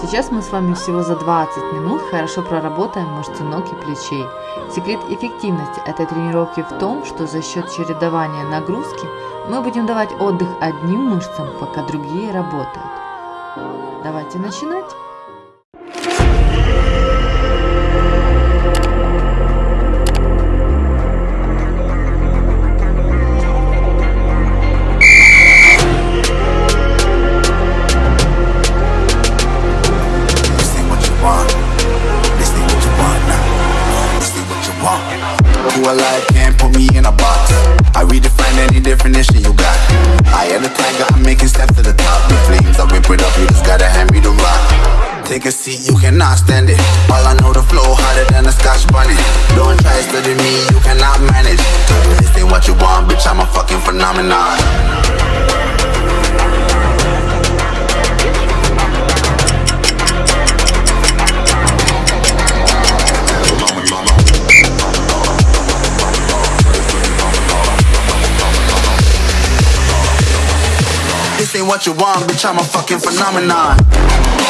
Сейчас мы с вами всего за 20 минут хорошо проработаем мышцы ног и плечей. Секрет эффективности этой тренировки в том, что за счет чередования нагрузки мы будем давать отдых одним мышцам, пока другие работают. Давайте начинать! Seat, you cannot stand it. All I know the flow harder than a scotch bonnet. Don't try studying me, you cannot manage. This ain't what you want, bitch, I'm a fucking phenomenon what you want, bitch, I'm a fucking phenomenon. Yeah,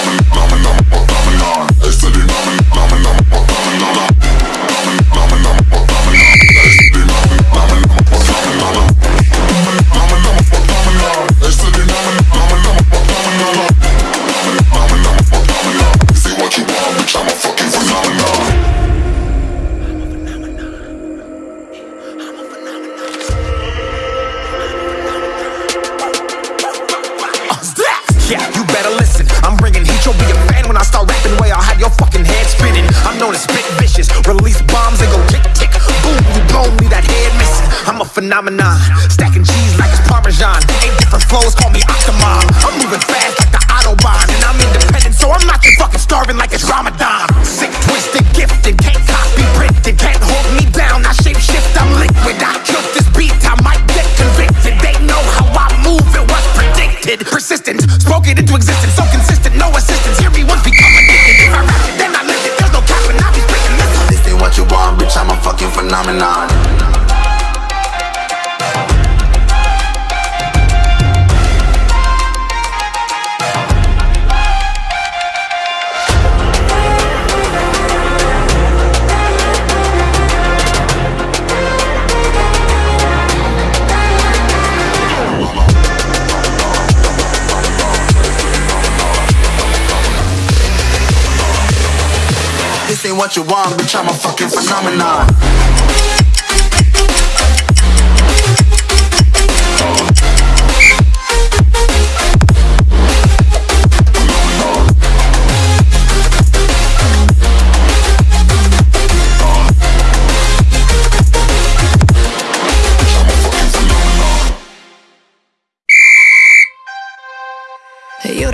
This what you want, bitch, I'm a fucking phenomenon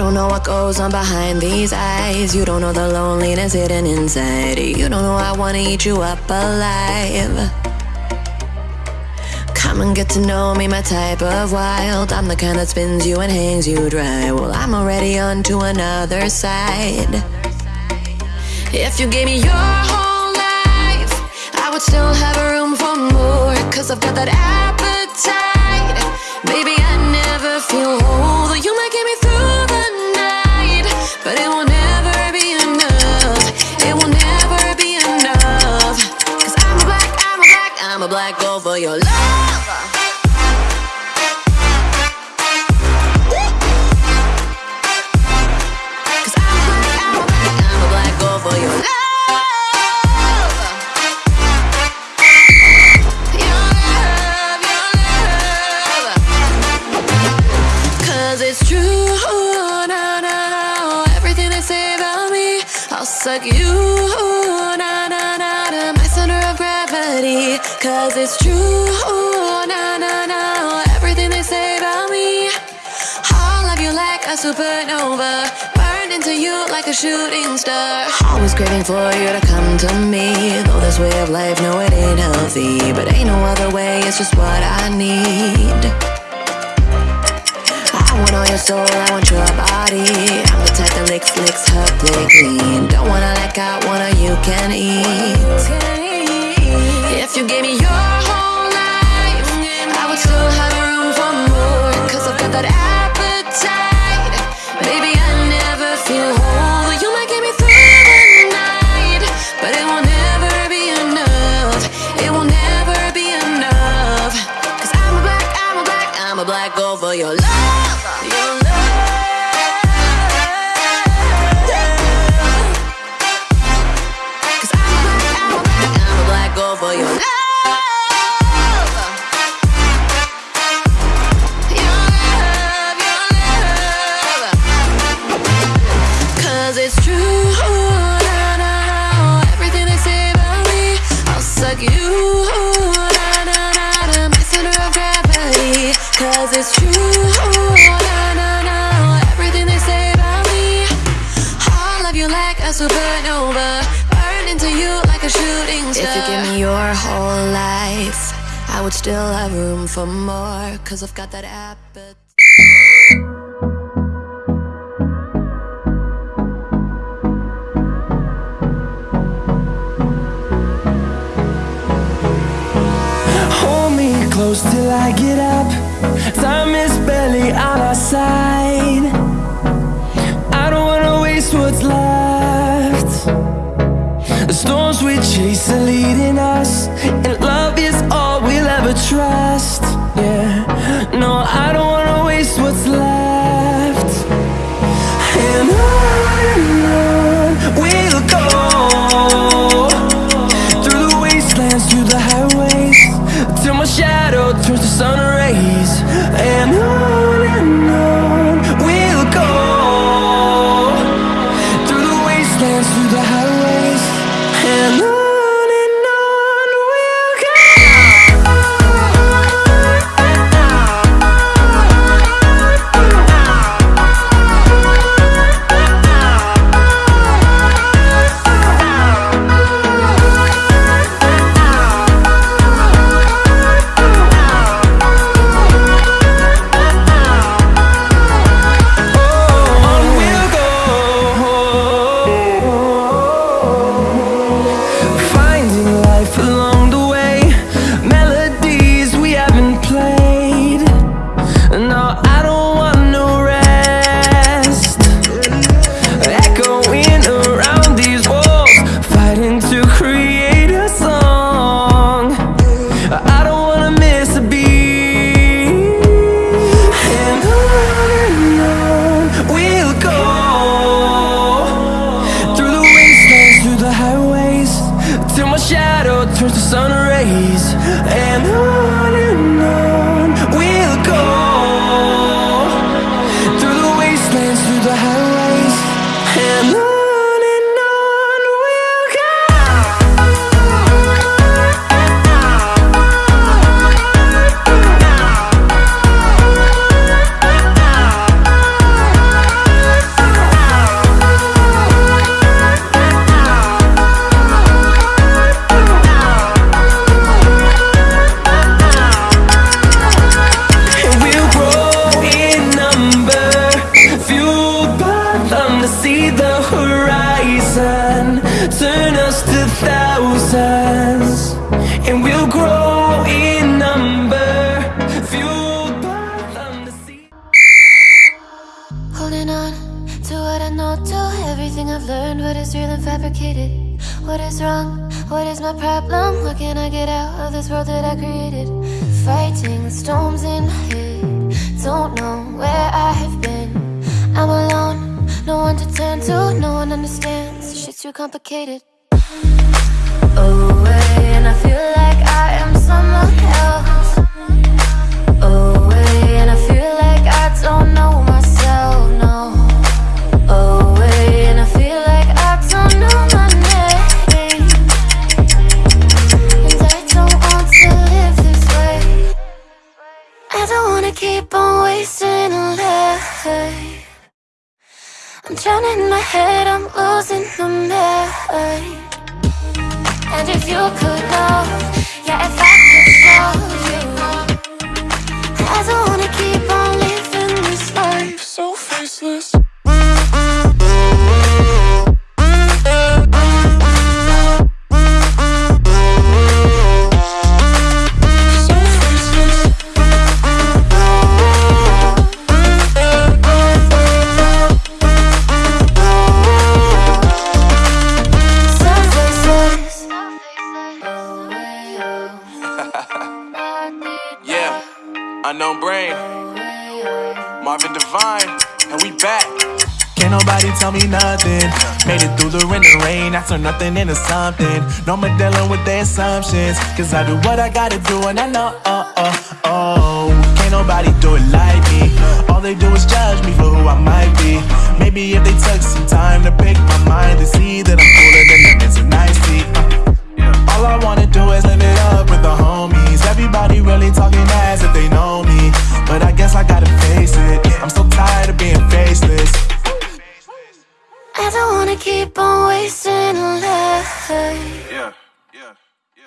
don't know what goes on behind these eyes. You don't know the loneliness hidden inside. You don't know I wanna eat you up alive. Come and get to know me, my type of wild. I'm the kind that spins you and hangs you dry. Well, I'm already on to another side. If you gave me your whole life, I would still have room for more. Cause I've got that appetite. Baby, I never feel whole. You might get me through For your love it's true. Everything they say about me, I'll suck you, Cause it's true, na na na. Everything they say about me, I'll love you like a supernova. Burned into you like a shooting star. Always craving for you to come to me. Though this way of life, no, it ain't healthy. But ain't no other way, it's just what I need. I want all your soul, I want your body. I'm the type that licks, licks her play clean. Don't wanna let out, wanna you can eat. If you gave me your whole life I would still have room for more. I I've got that appetite. Baby, I never feel whole. You might get me through the night But it will never be enough. It will never be enough. I I'm a black, I'm a black, I'm a black girl for your love. supernova Burn into you like a shooting star If you give me your whole life I would still have room for more Cause I've got that appetite Hold me close till I get up. Time is barely on our side. I don't wanna waste what's left storms we chase are leading us. And love is all we'll ever trust. Yeah, no, I don't want world that I created Fighting the storms in my head. Don't know where I have been. I'm alone, no one to turn to. No one understands, shit's too complicated. Oh. head, I'm losing the mind And if you could know, yeah, if I could love you. I don't wanna keep on living this life. So faceless. Nothing into something. No more dealing with their assumptions. Cause I do what I gotta do and I know, oh, oh, oh. Can't nobody do it like me. All they do is judge me for who I might be. Maybe if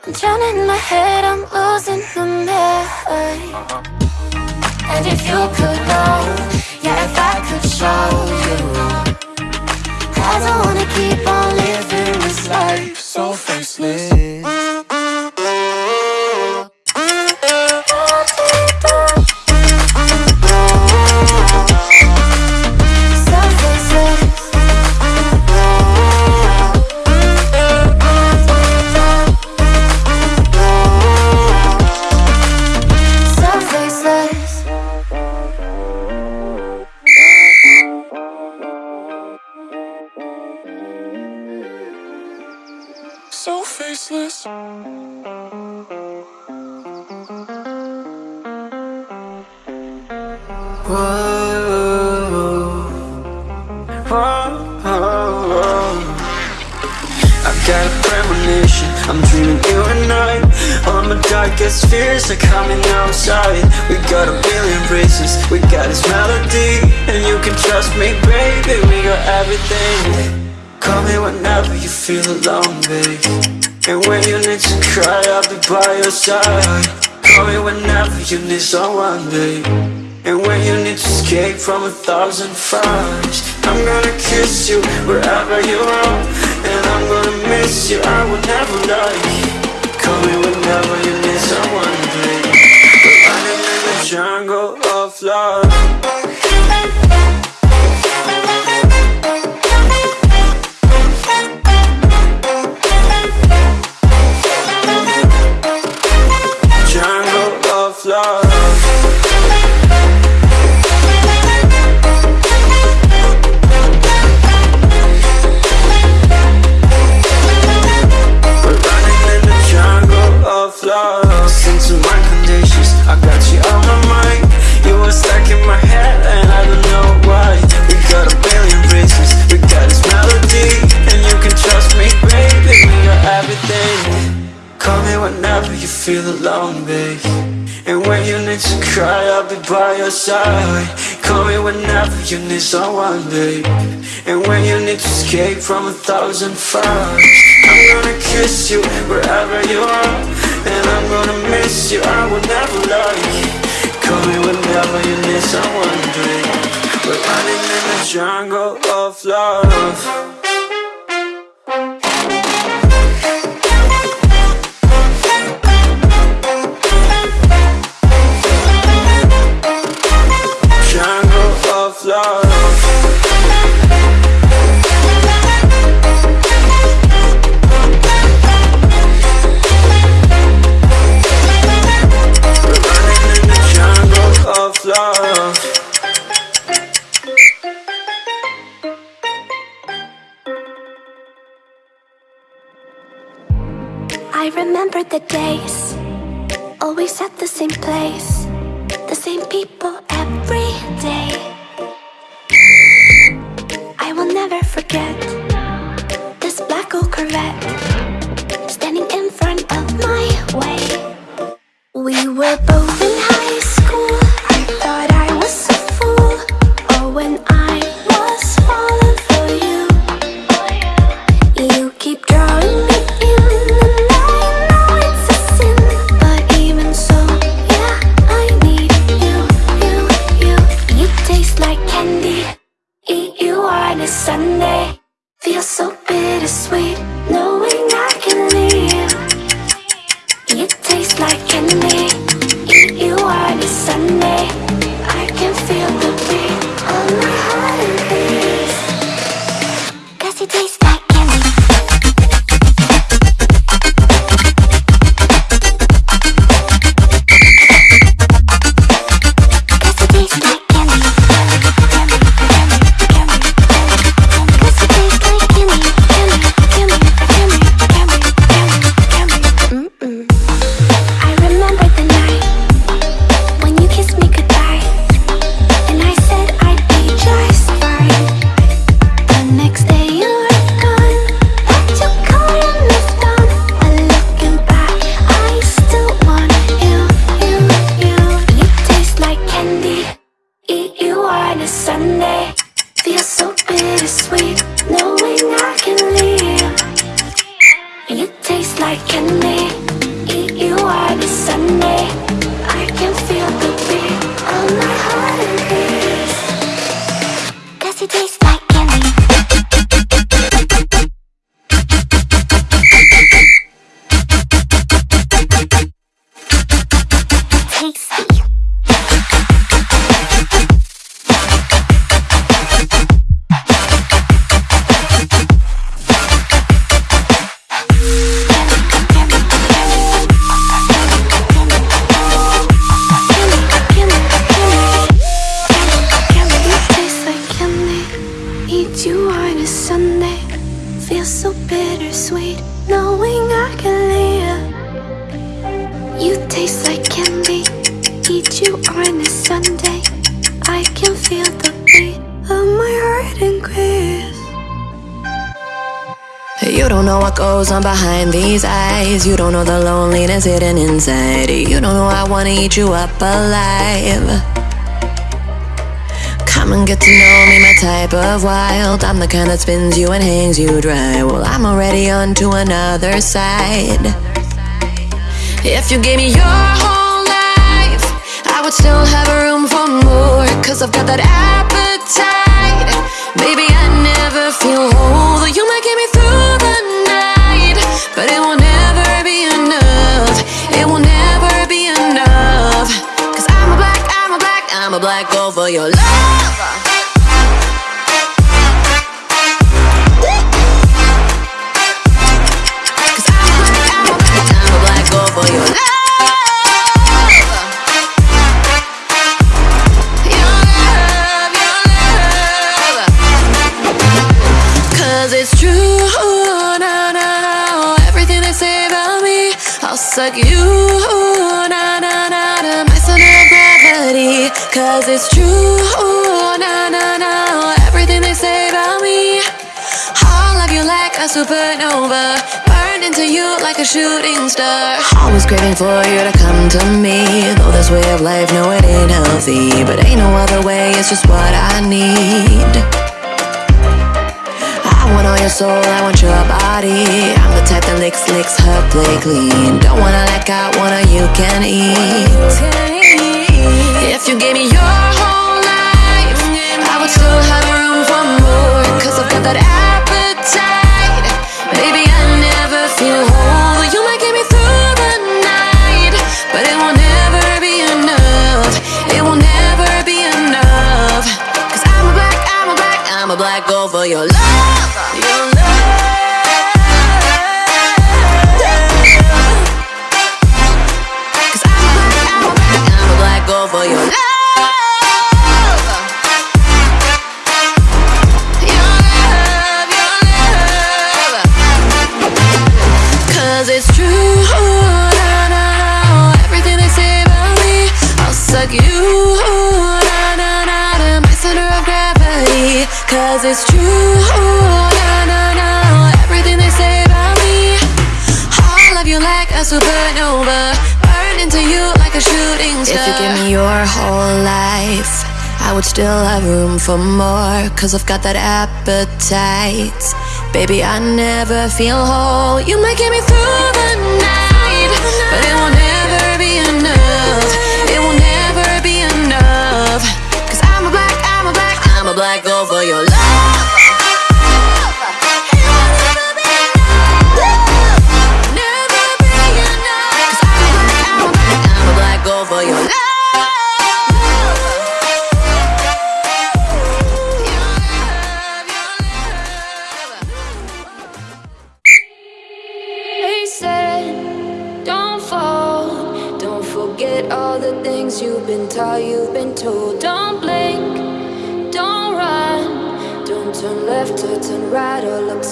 I'm drowning in my head, I'm losing the mind. And if you could know, yeah, if I could show you, I don't wanna keep on living this life so faceless. Fears are coming outside We got a billion races, we got this melody And you can trust me, baby, we got everything. Call me whenever you feel alone, babe. And when you need to cry, I'll be by your side. Call me whenever you need someone, babe. And when you need to escape from a thousand fires I'm gonna kiss you wherever you are. And I'm gonna miss you, I will never lie Call me whenever you jungle of love side. Call me whenever you need someone, babe. And when you need to escape from a thousand fires I'm gonna kiss you wherever you are. And I'm gonna miss you, I will never lie Call me whenever you need someone, babe. We're running in the jungle of love I remember the days, always at the same place, the same people You don't know what goes on behind these eyes. You don't know the loneliness hidden inside. You don't know I wanna eat you up alive. Come and get to know me, my type of wild. I'm the kind that spins you and hangs you dry. Well, I'm already on to another side. If you gave me your whole life, I would still have room for more. Cause I've got that appetite. Baby, I never feel whole. You might get me through black, for your love. Supernova. Burned into you like a shooting star. Always craving for you to come to me. Though this way of life, no, it ain't healthy. But ain't no other way, it's just what I need. I want all your soul, I want your body. I'm the type that licks, licks her play clean. Don't wanna let go, wanna you can eat. If you gave me your whole life, I would still have room for more. Cause I've got that appetite. For your love. Your still have room for more, cause I've got that appetite. Baby, I never feel whole. You might get me through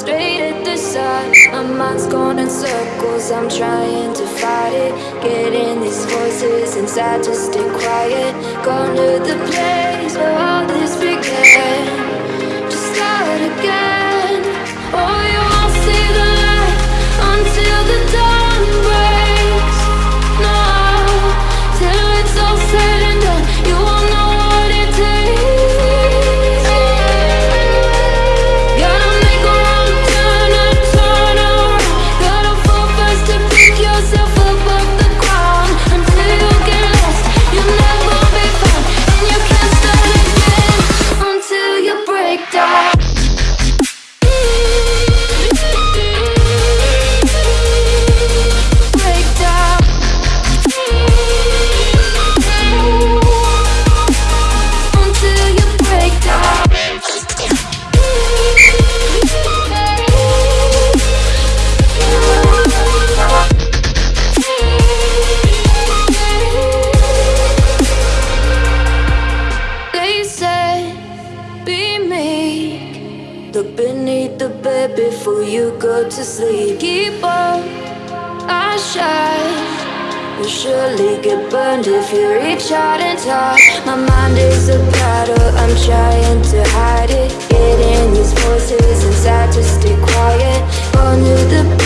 straight at the sun. My mind's going in circles, I'm trying to fight it. Getting these voices inside to stay quiet. Gone to the place where all this began. Just start again. Oh, you won't see the light until the dawn mind is a battle, I'm trying to hide it. Getting these voices inside to stay quiet. Under the